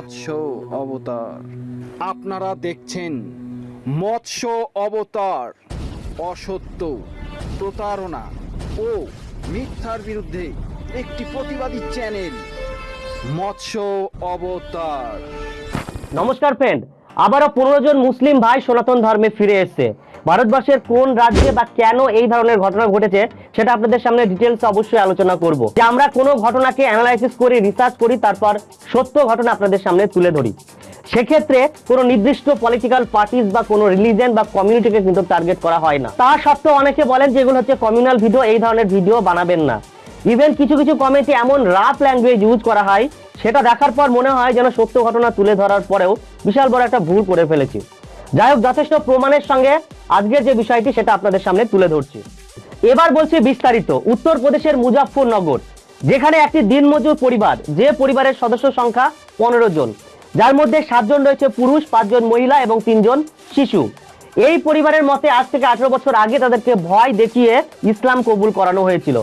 মৎস্য অবতার। আপনারা দেখছেন মৎস্য অবতার, অসত্য প্রতারণা ও মিথ্যার বিরুদ্ধে একটি প্রতিবাদী চ্যানেল, মৎস্য অবতার। নমস্কার ফ্রেন্ড আবারও পনেরো জন মুসলিম ভাই সনাতন ধর্মে ফিরে এসেছে। ভারতবর্ষের কোন রাজ্যে বা কেন এই ধরনের ঘটনা ঘটেছে, সেটা আপনাদের সামনে ডিটেলস অবশ্যই আলোচনা করব। যে আমরা কোনো ঘটনাকে অ্যানালাইসিস করি রিসার্চ করি, তারপর সত্য ঘটনা আপনাদের সামনে তুলে ধরি। সেক্ষেত্রে কোনো নির্দিষ্ট পলিটিক্যাল পার্টিস বা কোনো রিলিজন বা কমিউনিটিকে কিন্তু টার্গেট করা হয় না। তা সত্ত্বেও অনেকে বলেন যে এগুলো হচ্ছে কমিউনাল ভিডিও এই ধরনের ভিডিও বানাবেন না। ইভেন কিছু কিছু কমেন্টে এমন রাফ ল্যাঙ্গুয়েজ ইউজ করা হয়, সেটা দেখার পর মনে হয় যেন সত্য ঘটনা তুলে ধরার পরেও বিশাল বড় একটা ভুল করে ফেলেছি। যাই হোক, যথেষ্ট প্রমাণের সঙ্গে আজকের যে বিষয়টি, সেটা আপনাদের সামনে তুলে ধরছি। এবার বলছি বিস্তারিত। উত্তরপ্রদেশের মুজাফফরনগর, যেখানে একটি দিনমজুর পরিবার, যে পরিবারের সদস্য সংখ্যা পনেরো জন, যার মধ্যে সাতজন রয়েছে পুরুষ, পাঁচজন মহিলা এবং তিনজন শিশু। এই পরিবারের মতে আজ থেকে আঠারো বছর আগে তাদেরকে ভয় দেখিয়ে ইসলাম কবুল করানো হয়েছিল।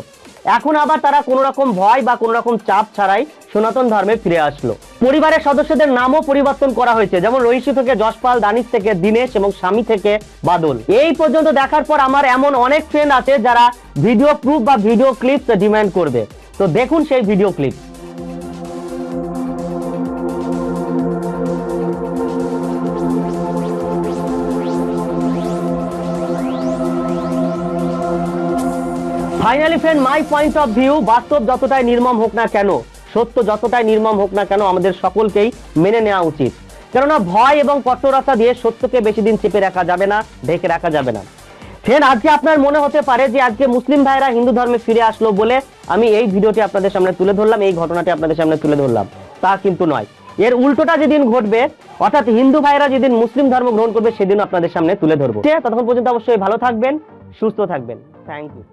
এখন আবার তারা কোনো রকম ভয় বা কোনো রকম চাপ ছাড়াই সনাতন ধর্মে ফিরে আসলো। পরিবারের সদস্যদের নামও পরিবর্তন করা হয়েছে, যেমন রহিষি থেকে যশপাল, দানিশ থেকে দিনেশ এবং স্বামী থেকে বাদল। এই পর্যন্ত দেখার পর আমার এমন অনেক ফ্রেন্ড আছে যারা ভিডিও প্রুফ বা ভিডিও ক্লিপস ডিমান্ড করবে। তো দেখুন সেই video clip finally friend my point of view বাস্তব যতটাই নির্মম হোক না কেন, সত্য যতটাই নির্মম হোক না কেন, আমাদের সকলকেই মেনে নেওয়া উচিত। কেননা ভয় এবং কঠোরতা দিয়ে সত্যকে বেশি দিন চেপে রাখা যাবে না, ঢেকে রাখা যাবে না। ফ্রেন্ড, আজকে আপনার মনে হতে পারে যে আজকে মুসলিম ভাইরা হিন্দু ধর্মে ফিরে আসলো বলে আমি এই ভিডিওটি আপনাদের সামনে তুলে ধরলাম, এই ঘটনাটি আপনাদের সামনে তুলে ধরলাম। তা কিন্তু নয়। এর উল্টোটা যেদিন ঘটবে, অর্থাৎ হিন্দু ভাইরা যেদিন মুসলিম ধর্ম গ্রহণ করবে সেদিন আপনাদের সামনে তুলে ধরবো। ততক্ষণ পর্যন্ত অবশ্যই ভালো থাকবেন, সুস্থ থাকবেন। Thank you